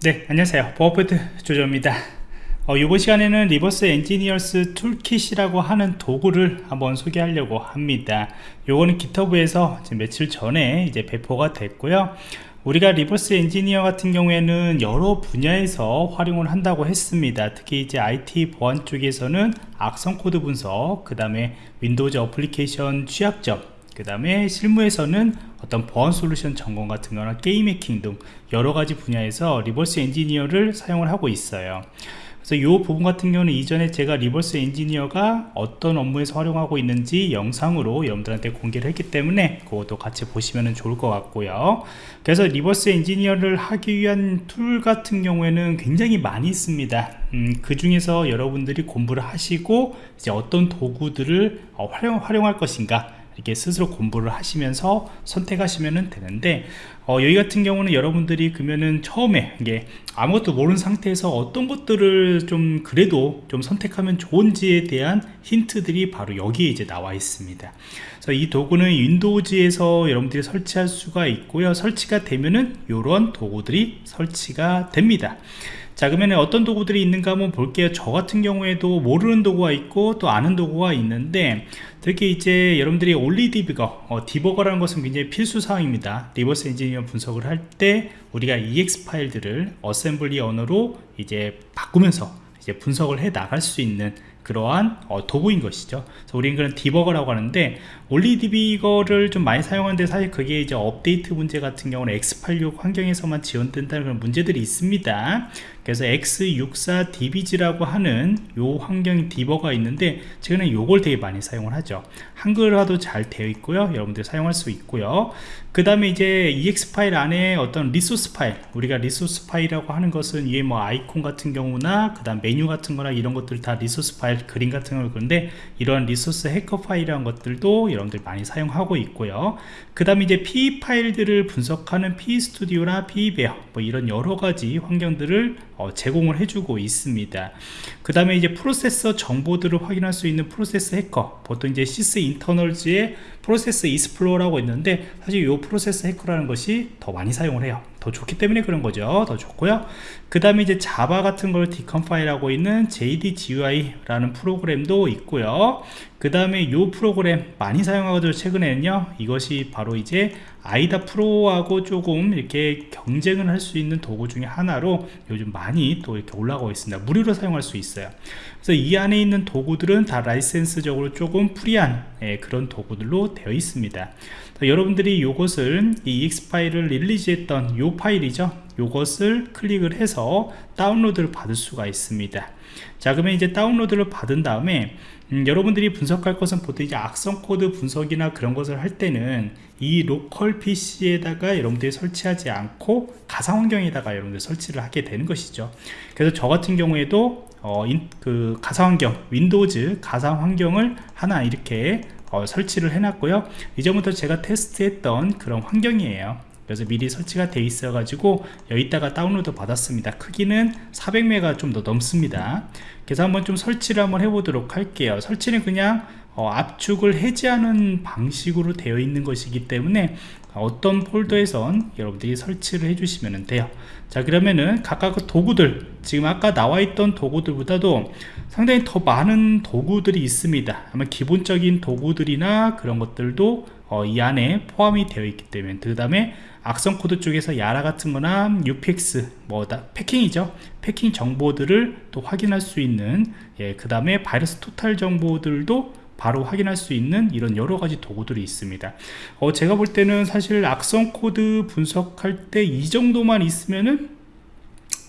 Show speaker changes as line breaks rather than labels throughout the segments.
네 안녕하세요. 버퍼트 조조입니다. 어, 이번 시간에는 Reverse Engineer's Toolkit이라고 하는 도구를 한번 소개하려고 합니다. 요거는 GitHub에서 며칠 전에 이제 배포가 됐고요. 우리가 reverse engineer 같은 경우에는 여러 분야에서 활용을 한다고 했습니다. 특히 이제 IT 보안 쪽에서는 악성 코드 분석 그 다음에 Windows application 취약점 그 다음에 실무에서는 어떤 보안 솔루션 점검 같은 거나 게임 해킹 등 여러 가지 분야에서 reverse engineer를 사용을 하고 있어요. 그래서 이 부분 같은 경우는 이전에 제가 reverse engineer가 어떤 업무에서 활용하고 있는지 영상으로 여러분들한테 공개를 했기 때문에 그것도 같이 보시면 좋을 것 같고요. 그래서 reverse engineer를 하기 위한 툴 같은 경우에는 굉장히 많이 있습니다. 음, 그 중에서 여러분들이 공부를 하시고 이제 어떤 도구들을 어, 활용, 활용할 것인가 이렇게 스스로 공부를 하시면서 선택하시면 되는데 어, 여기 같은 경우는 여러분들이 그러면은 처음에 이게 아무것도 모르는 상태에서 어떤 것들을 좀 그래도 좀 선택하면 좋은지에 대한 힌트들이 바로 여기에 이제 나와 있습니다. 그래서 이 도구는 Windows에서 여러분들이 설치할 수가 있고요. 설치가 되면은 이런 도구들이 설치가 됩니다 자 그러면 어떤 도구들이 있는가 한번 볼게요. 저 같은 경우에도 모르는 도구가 있고 또 아는 도구가 있는데 특히 이제 여러분들이 Olly debugger 어, debugger라는 것은 굉장히 필수 사항입니다. reverse engineer 분석을 할 때 우리가 EXE 파일들을 어셈블리 언어로 이제 바꾸면서 이제 분석을 해 나갈 수 있는 그러한 어, 도구인 것이죠. 그래서 우리는 그런 debugger라고 하는데 OllyDbg를 좀 많이 사용하는데 사실 그게 이제 업데이트 문제 같은 경우는 x86 환경에서만 지원된다는 그런 문제들이 있습니다 그래서 x64dbg라고 하는 요 환경 debugger가 있는데 최근에 요걸 되게 많이 사용을 하죠. 한글화도 잘 되어 있고요. 여러분들 사용할 수 있고요. 그 다음에 이제 EXE 파일 안에 어떤 resource 파일 우리가 resource 파일이라고 하는 것은 이게 뭐 아이콘 같은 경우나 그 다음 메뉴 같은 거나 이런 것들 다 resource 파일 그림 같은 걸 그런데 이런 Resource Hacker 파일이라는 것들도 여러분들 많이 사용하고 있고요. 그 다음에 이제 PE 파일들을 분석하는 PE Studio나 PE-bear 뭐 이런 여러 가지 환경들을 어, 제공을 해주고 있습니다. 그 다음에 이제 프로세스 정보들을 확인할 수 있는 Process Hacker 보통 이제 Sysinternals의 Process Explorer라고 있는데 사실 이 Process Hacker라는 것이 더 많이 사용을 해요. 더 좋기 때문에 그런 거죠. 더 좋고요. 그 다음에 이제 Java 같은 걸 decompile하고 있는 JDGUI라는 프로그램도 있고요 그 다음에 이 프로그램 많이 사용하거든요 최근에는요. 이것이 바로 이제 아이다 프로하고 조금 이렇게 경쟁을 할 수 있는 도구 중에 하나로 요즘 많이 또 이렇게 올라가고 있습니다. 무료로 사용할 수 있어요. 그래서 이 안에 있는 도구들은 다 라이센스적으로 조금 프리한 예, 그런 도구들로 되어 있습니다. 여러분들이 이것을 이 EX 파일을 릴리즈했던 이 파일이죠. 이것을 클릭을 해서 다운로드를 받을 수가 있습니다 자 그러면 이제 다운로드를 받은 다음에 음, 여러분들이 분석할 것은 보통 이제 악성 코드 분석이나 그런 것을 할 때는 이 local PC에다가 여러분들이 설치하지 않고 가상 환경에다가 여러분들 설치를 하게 되는 것이죠. 그래서 저 같은 경우에도 어, 인, 그 가상 환경 Windows 가상 환경을 하나 이렇게 어, 설치를 해놨고요. 이전부터 제가 테스트했던 그런 환경이에요 그래서 미리 설치가 돼 있어 가지고 여기다가 다운로드 받았습니다. 크기는 400메가 좀 더 넘습니다. 그래서 한번 좀 설치를 한번 해보도록 할게요. 설치는 그냥 어, 압축을 해제하는 방식으로 되어 있는 것이기 때문에 어떤 폴더에선 여러분들이 설치를 해주시면 돼요. 자 그러면은 각각 그 도구들 지금 아까 나와 있던 도구들보다도 상당히 더 많은 도구들이 있습니다. 아마 기본적인 도구들이나 그런 것들도 어, 이 안에 포함이 되어 있기 때문에 그 다음에 악성 코드 쪽에서 YARA 같은 거나 UPX 뭐다 packing이죠. packing 정보들을 또 확인할 수 있는 예, 그 다음에 VirusTotal 정보들도 바로 확인할 수 있는 이런 여러 가지 도구들이 있습니다. 어, 제가 볼 때는 사실 악성 코드 분석할 때 이 정도만 있으면은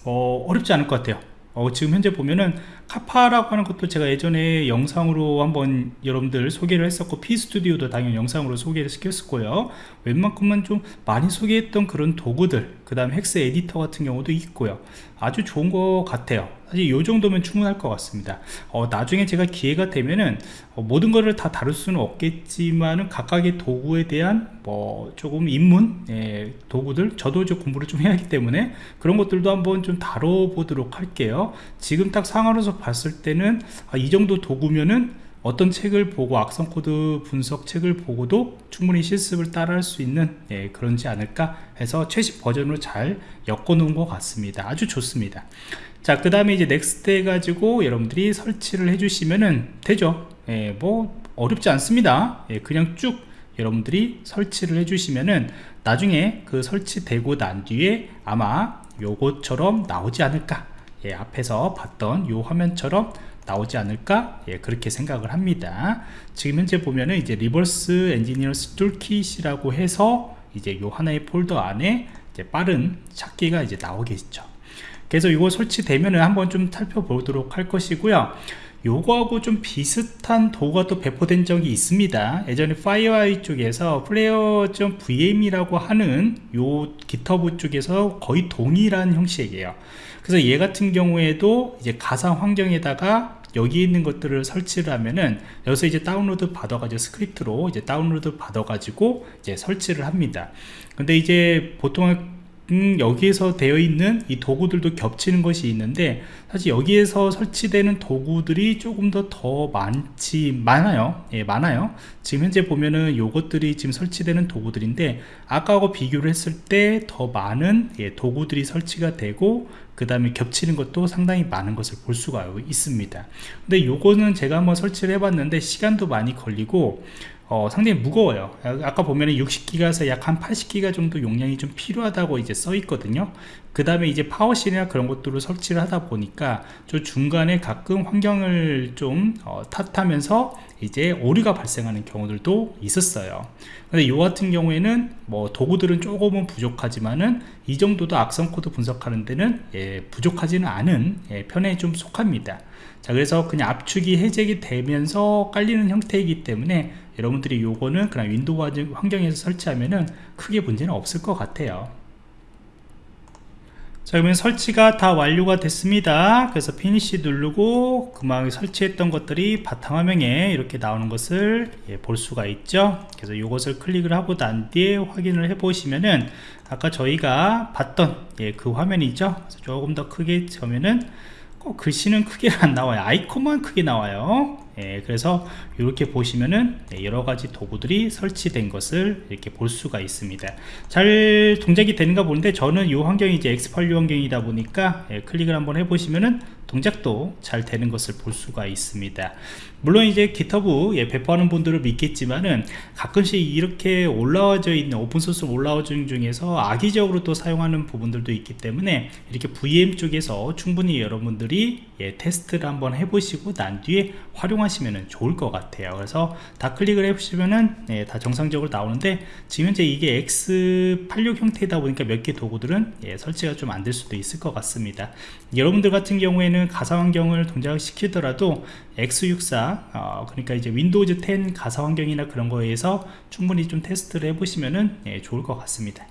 어, 어렵지 않을 것 같아요. 어, 지금 현재 보면은 capa라고 하는 것도 제가 예전에 영상으로 한번 여러분들 소개를 했었고 P스튜디오도 당연히 영상으로 소개를 시켰었고요. 웬만큼은 좀 많이 소개했던 그런 도구들 그 다음 헥스 에디터 같은 경우도 있고요. 아주 좋은 것 같아요. 사실 이 정도면 충분할 것 같습니다. 어, 나중에 제가 기회가 되면은 어, 모든 것을 다 다룰 수는 없겠지만은 각각의 도구에 대한 뭐 조금 입문 예, 도구들 저도 이제 공부를 좀 해야 하기 때문에 그런 것들도 한번 좀 다뤄보도록 할게요. 지금 딱 상황으로서 봤을 때는 아, 이 정도 도구면은 어떤 책을 보고 악성 코드 분석 책을 보고도 충분히 실습을 따라 할 수 있는 예, 그런지 않을까 해서 최신 버전으로 잘 엮어 놓은 것 같습니다. 아주 좋습니다. 자 그 다음에 이제 next 해가지고 여러분들이 설치를 해주시면은 되죠. 예, 뭐 어렵지 않습니다. 예, 그냥 쭉 여러분들이 설치를 해주시면은 나중에 그 설치되고 난 뒤에 아마 요것처럼 나오지 않을까 예, 앞에서 봤던 요 화면처럼 나오지 않을까? 예, 그렇게 생각을 합니다. 지금 현재 보면은 이제 Reverse Engineer's Toolkit이라고 해서 이제 요 하나의 폴더 안에 빠른 찾기가 이제 나오겠죠. 그래서 이거 설치되면은 한번 좀 살펴보도록 할 것이고요 요거하고 좀 비슷한 도구가 또 배포된 적이 있습니다. 예전에 FireEye 쪽에서 FLARE VM이라고 하는 요 GitHub 쪽에서 거의 동일한 형식이에요. 그래서 얘 같은 경우에도 이제 가상 환경에다가 여기 있는 것들을 설치를 하면은 여기서 이제 다운로드 받아가지고 스크립트로 이제 다운로드 받아가지고 이제 설치를 합니다. 근데 이제 보통 음, 여기에서 되어 있는 이 도구들도 겹치는 것이 있는데 사실 여기에서 설치되는 도구들이 조금 더 더 많지 많아요. 예 많아요. 지금 현재 보면은 요것들이 지금 설치되는 도구들인데 아까하고 비교를 했을 때 더 많은 예, 도구들이 설치가 되고 그 다음에 겹치는 것도 상당히 많은 것을 볼 수가 있습니다. 근데 요거는 제가 한번 설치를 해봤는데 시간도 많이 걸리고 어, 상당히 무거워요. 아까 보면 은 60기가에서 약 한 80기가 정도 용량이 좀 필요하다고 이제 써 있거든요. 그 다음에 이제 파워실이나 그런 것들을 설치를 하다 보니까 저 중간에 가끔 환경을 좀 어, 탓하면서 이제 오류가 발생하는 경우들도 있었어요. 근데 이 같은 경우에는 뭐 도구들은 조금은 부족하지만은 이 정도도 악성 코드 분석하는 데는 예, 부족하지는 않은 예, 편에 좀 속합니다. 자 그래서 그냥 압축이 해제가 되면서 깔리는 형태이기 때문에 여러분들이 요거는 그냥 Windows 환경에서 설치하면은 크게 문제는 없을 것 같아요. 자 그러면 설치가 다 완료가 됐습니다. 그래서 finish 누르고 그만 설치했던 것들이 바탕화면에 이렇게 나오는 것을 예, 볼 수가 있죠. 그래서 이것을 클릭을 하고 난 뒤에 확인을 해 보시면은 아까 저희가 봤던 예, 그 화면이죠. 조금 더 크게 보면은 꼭 글씨는 크게 안 나와요. 아이콘만 크게 나와요 예, 그래서 이렇게 보시면은 네, 여러가지 도구들이 설치된 것을 이렇게 볼 수가 있습니다. 잘 동작이 되는가 보는데 저는 이 환경이 이제 X86 환경이다 보니까 예, 클릭을 한번 해보시면은 동작도 잘 되는 것을 볼 수가 있습니다. 물론 이제 기터브 예, 배포하는 분들을 믿겠지만은 가끔씩 이렇게 올라와져 있는 오픈소스 올라와진 중에서 악의적으로 또 사용하는 부분들도 있기 때문에 이렇게 VM 쪽에서 충분히 여러분들이 예, 테스트를 한번 해보시고 난 뒤에 활용하시면 좋을 것 같아요. 그래서 다 클릭을 해보시면은 예, 다 정상적으로 나오는데 지금 현재 이게 X86 형태이다 보니까 몇 개 도구들은 예, 설치가 좀 안 될 수도 있을 것 같습니다. 여러분들 같은 경우에 는 가상 환경을 동작시키더라도 X64 어, 그러니까 이제 윈도우즈 10 가상 환경이나 그런 거에서 충분히 좀 테스트를 해보시면은 예, 좋을 것 같습니다